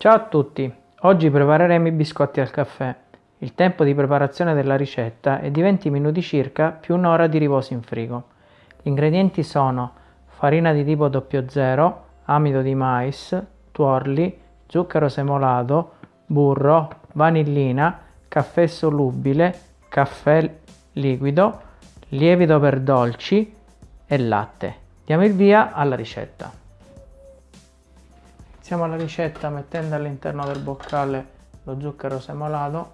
Ciao a tutti! Oggi prepareremo i biscotti al caffè. Il tempo di preparazione della ricetta è di 20 minuti circa più un'ora di riposo in frigo. Gli ingredienti sono farina di tipo 00, amido di mais, tuorli, zucchero semolato, burro, vanillina, caffè solubile, caffè liquido, lievito per dolci e latte. Diamo il via alla ricetta. Iniziamo la ricetta mettendo all'interno del boccale lo zucchero semolato.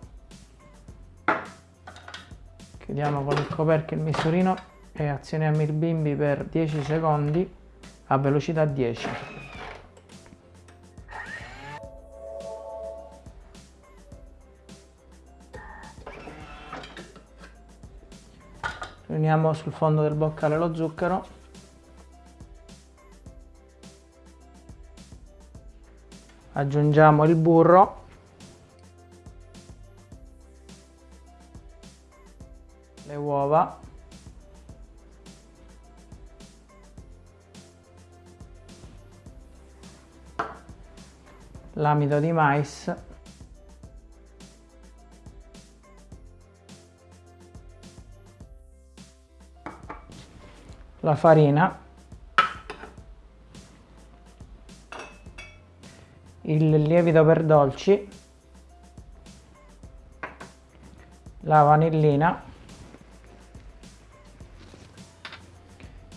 Chiudiamo con il coperchio il misurino e azioniamo il bimbi per 10 secondi a velocità 10. Riuniamo sul fondo del boccale lo zucchero aggiungiamo il burro. Le uova. L'amido di mais. La farina il lievito per dolci, la vanillina,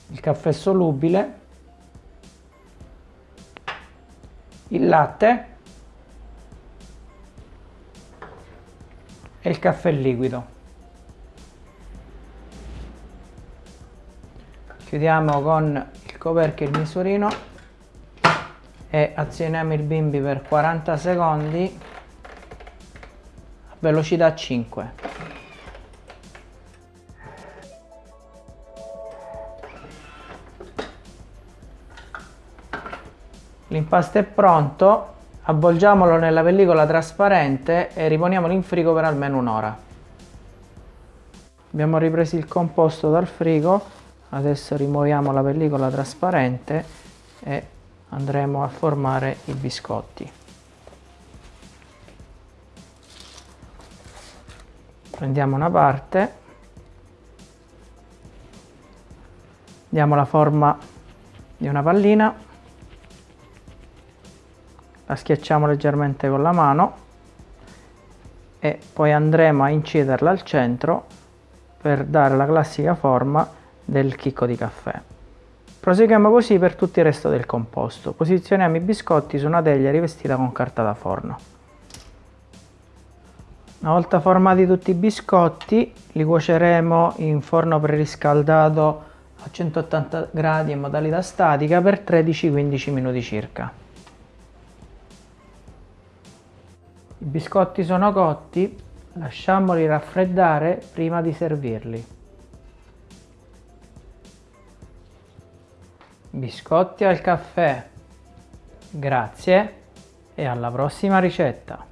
il caffè solubile, il latte e il caffè liquido. Chiudiamo con il coperchio e il misurino e azioniamo il bimbi per 40 secondi. A velocità 5 l'impasto è pronto. Avvolgiamolo nella pellicola trasparente e riponiamolo in frigo per almeno un'ora. Abbiamo ripreso il composto dal frigo. Adesso rimuoviamo la pellicola trasparente e andremo a formare i biscotti. Prendiamo una parte diamo la forma di una pallina la schiacciamo leggermente con la mano e poi andremo a inciderla al centro per dare la classica forma del chicco di caffè Proseguiamo così per tutto il resto del composto. Posizioniamo i biscotti su una teglia rivestita con carta da forno. Una volta formati tutti i biscotti li cuoceremo in forno preriscaldato a 180 gradi in modalità statica per 13-15 minuti circa. I biscotti sono cotti, lasciamoli raffreddare prima di servirli. Biscotti al caffè. Grazie e alla prossima ricetta.